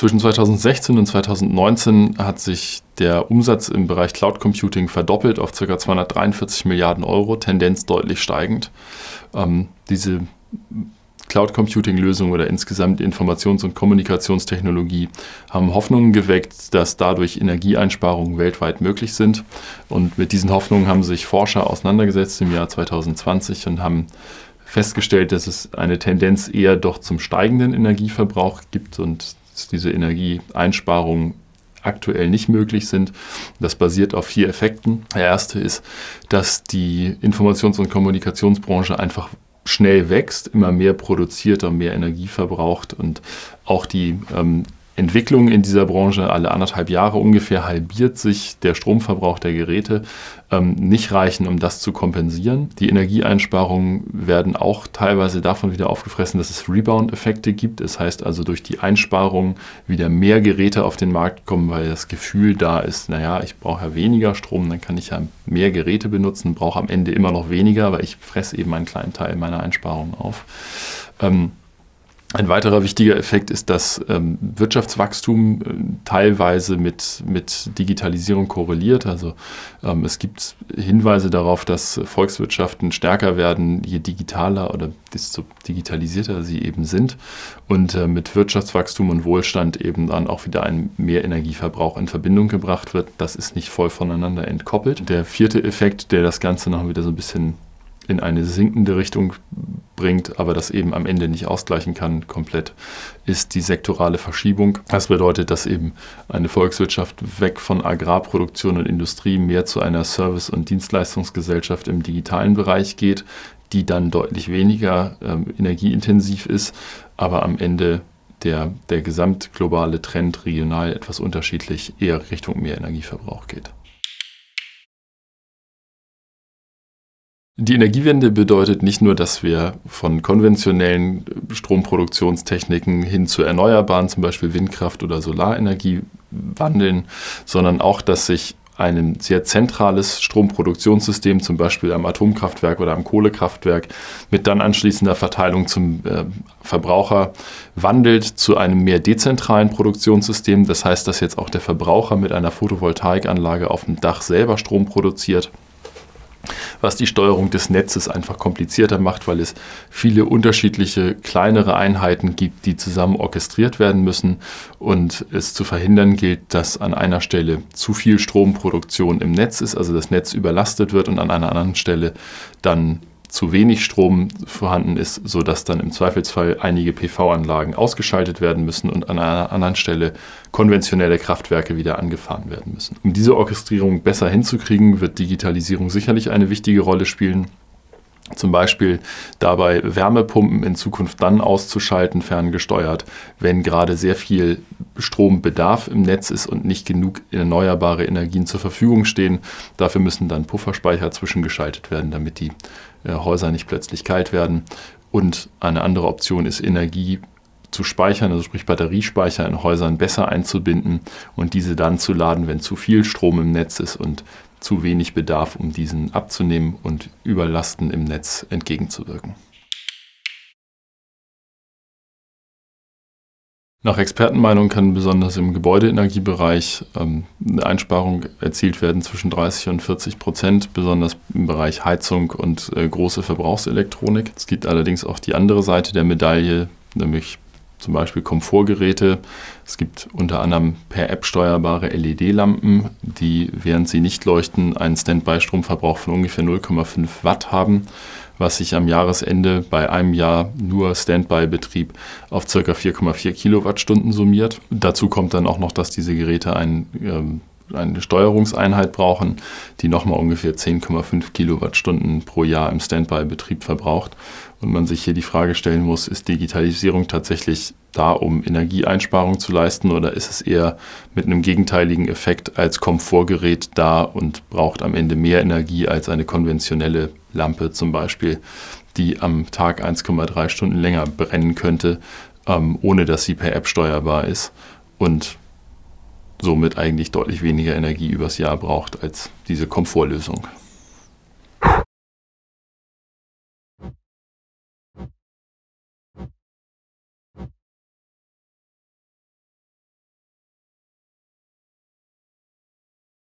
Zwischen 2016 und 2019 hat sich der Umsatz im Bereich Cloud Computing verdoppelt auf ca. 243 Milliarden Euro, Tendenz deutlich steigend. Ähm, diese Cloud Computing Lösungen oder insgesamt Informations- und Kommunikationstechnologie haben Hoffnungen geweckt, dass dadurch Energieeinsparungen weltweit möglich sind. Und mit diesen Hoffnungen haben sich Forscher auseinandergesetzt im Jahr 2020 und haben festgestellt, dass es eine Tendenz eher doch zum steigenden Energieverbrauch gibt und diese Energieeinsparungen aktuell nicht möglich sind. Das basiert auf vier Effekten. Der erste ist, dass die Informations- und Kommunikationsbranche einfach schnell wächst, immer mehr produziert und mehr Energie verbraucht und auch die ähm, Entwicklung in dieser Branche alle anderthalb Jahre ungefähr halbiert sich der Stromverbrauch der Geräte, ähm, nicht reichen, um das zu kompensieren. Die Energieeinsparungen werden auch teilweise davon wieder aufgefressen, dass es Rebound-Effekte gibt. Das heißt also durch die Einsparungen wieder mehr Geräte auf den Markt kommen, weil das Gefühl da ist, naja, ich brauche ja weniger Strom, dann kann ich ja mehr Geräte benutzen, brauche am Ende immer noch weniger, weil ich fresse eben einen kleinen Teil meiner Einsparungen auf. Ähm, ein weiterer wichtiger Effekt ist, dass ähm, Wirtschaftswachstum äh, teilweise mit, mit Digitalisierung korreliert. Also ähm, es gibt Hinweise darauf, dass Volkswirtschaften stärker werden, je digitaler oder desto digitalisierter sie eben sind. Und äh, mit Wirtschaftswachstum und Wohlstand eben dann auch wieder ein Mehrenergieverbrauch in Verbindung gebracht wird. Das ist nicht voll voneinander entkoppelt. Der vierte Effekt, der das Ganze noch wieder so ein bisschen in eine sinkende Richtung bringt, aber das eben am Ende nicht ausgleichen kann komplett, ist die sektorale Verschiebung. Das bedeutet, dass eben eine Volkswirtschaft weg von Agrarproduktion und Industrie mehr zu einer Service- und Dienstleistungsgesellschaft im digitalen Bereich geht, die dann deutlich weniger ähm, energieintensiv ist, aber am Ende der, der gesamtglobale Trend regional etwas unterschiedlich eher Richtung mehr Energieverbrauch geht. Die Energiewende bedeutet nicht nur, dass wir von konventionellen Stromproduktionstechniken hin zu erneuerbaren, zum Beispiel Windkraft oder Solarenergie wandeln, sondern auch, dass sich ein sehr zentrales Stromproduktionssystem, zum Beispiel am Atomkraftwerk oder am Kohlekraftwerk, mit dann anschließender Verteilung zum äh, Verbraucher wandelt zu einem mehr dezentralen Produktionssystem. Das heißt, dass jetzt auch der Verbraucher mit einer Photovoltaikanlage auf dem Dach selber Strom produziert was die Steuerung des Netzes einfach komplizierter macht, weil es viele unterschiedliche kleinere Einheiten gibt, die zusammen orchestriert werden müssen und es zu verhindern gilt, dass an einer Stelle zu viel Stromproduktion im Netz ist, also das Netz überlastet wird und an einer anderen Stelle dann zu wenig Strom vorhanden ist, sodass dann im Zweifelsfall einige PV-Anlagen ausgeschaltet werden müssen und an einer anderen Stelle konventionelle Kraftwerke wieder angefahren werden müssen. Um diese Orchestrierung besser hinzukriegen, wird Digitalisierung sicherlich eine wichtige Rolle spielen. Zum Beispiel dabei Wärmepumpen in Zukunft dann auszuschalten, ferngesteuert, wenn gerade sehr viel Strombedarf im Netz ist und nicht genug erneuerbare Energien zur Verfügung stehen. Dafür müssen dann Pufferspeicher zwischengeschaltet werden, damit die äh, Häuser nicht plötzlich kalt werden. Und eine andere Option ist Energie zu speichern, also sprich Batteriespeicher in Häusern besser einzubinden und diese dann zu laden, wenn zu viel Strom im Netz ist und zu wenig Bedarf, um diesen abzunehmen und Überlasten im Netz entgegenzuwirken. Nach Expertenmeinung kann besonders im Gebäudeenergiebereich ähm, eine Einsparung erzielt werden zwischen 30 und 40 Prozent, besonders im Bereich Heizung und äh, große Verbrauchselektronik. Es gibt allerdings auch die andere Seite der Medaille, nämlich zum Beispiel Komfortgeräte. Es gibt unter anderem per App steuerbare LED-Lampen, die, während sie nicht leuchten, einen Standby-Stromverbrauch von ungefähr 0,5 Watt haben, was sich am Jahresende bei einem Jahr nur Standby-Betrieb auf ca. 4,4 Kilowattstunden summiert. Dazu kommt dann auch noch, dass diese Geräte ein ähm, eine Steuerungseinheit brauchen, die nochmal ungefähr 10,5 Kilowattstunden pro Jahr im Standby-Betrieb verbraucht. Und man sich hier die Frage stellen muss, ist Digitalisierung tatsächlich da, um Energieeinsparung zu leisten oder ist es eher mit einem gegenteiligen Effekt als Komfortgerät da und braucht am Ende mehr Energie als eine konventionelle Lampe zum Beispiel, die am Tag 1,3 Stunden länger brennen könnte, ähm, ohne dass sie per App steuerbar ist und somit eigentlich deutlich weniger Energie übers Jahr braucht als diese Komfortlösung.